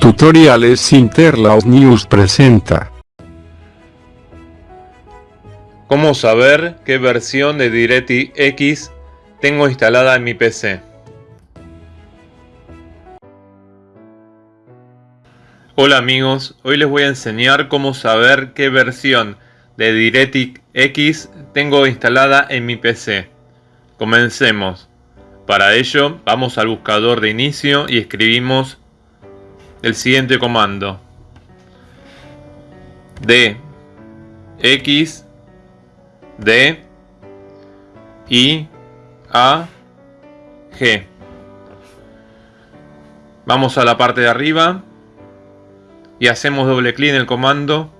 Tutoriales Interlaus News presenta. ¿Cómo saber qué versión de DirectX tengo instalada en mi PC? Hola amigos, hoy les voy a enseñar cómo saber qué versión de DirectX tengo instalada en mi PC. Comencemos. Para ello, vamos al buscador de inicio y escribimos el siguiente comando. D X D I A G. Vamos a la parte de arriba y hacemos doble clic en el comando.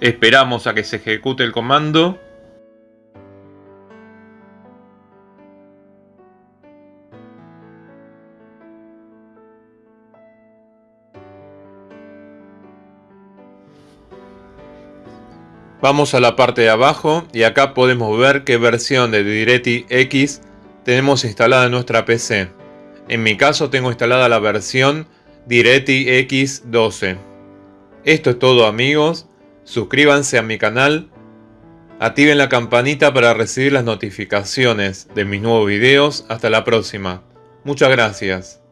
Esperamos a que se ejecute el comando Vamos a la parte de abajo y acá podemos ver qué versión de DirectX tenemos instalada en nuestra PC. En mi caso tengo instalada la versión DirectX 12. Esto es todo amigos, suscríbanse a mi canal, activen la campanita para recibir las notificaciones de mis nuevos videos, hasta la próxima. Muchas gracias.